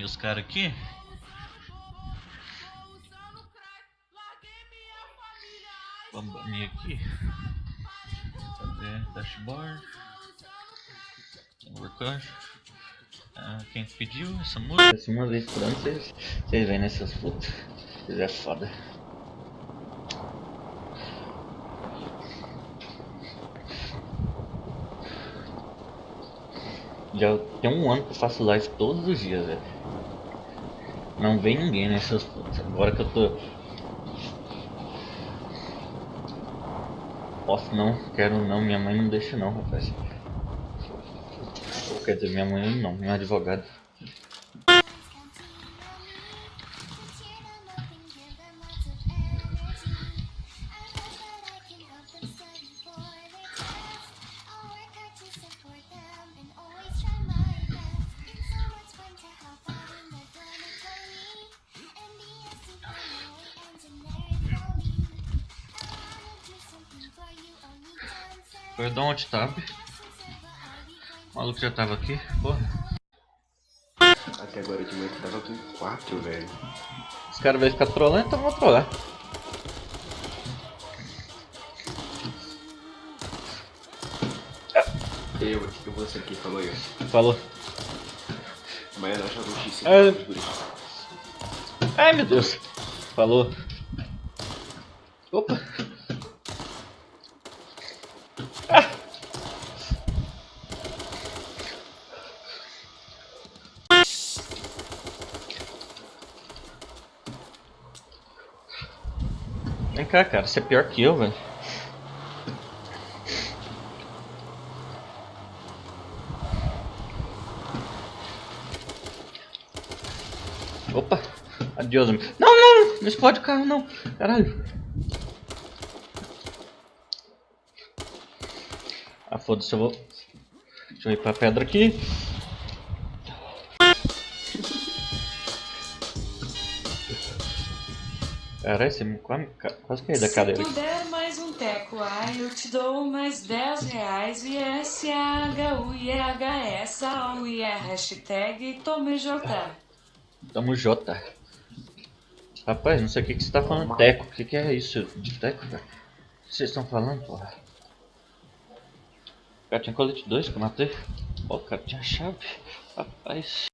banir os caras aqui. Vamos banir aqui. Cadê? Dashboard. Record. Ah, quem pediu essa música? Uma vez por ano vocês, vocês vêm nessas putas. Vocês é foda. Já tem um ano que eu faço live todos os dias, velho. Não vem ninguém nessas putas. Agora que eu tô. Posso não, quero não, minha mãe não deixa não, rapaz. Quer dizer, minha mãe não, meu advogado. Foi dar um tab. O maluco já tava aqui, porra. Até agora de manhã tava com 4, velho. Os caras vão ficar trolando, então vou trollar. Eu, eu vou ser aqui, falou eu. Falou. Amanhã nós jogamos X5. É. guri. Ai meu Deus. Falou. Opa. Vem cá, cara. Você é pior que eu, velho. Opa! Adeus, amigo. Não, não! Não explode o carro, não! Caralho! Ah, foda-se, eu vou... Deixa eu ir pra pedra aqui. Caralho, você me quase, quase caiu da cadeira Se tu der mais um teco, ai, eu te dou mais 10 reais. E S H U I H S A U I R hashtag tome J. Tamo J. Rapaz, não sei o que, que você tá falando. Teco, o que, que é isso de teco, velho? O que vocês estão falando, porra? Cara, tinha colete 2 que eu matei. Ó, cara, tinha chave. Rapaz.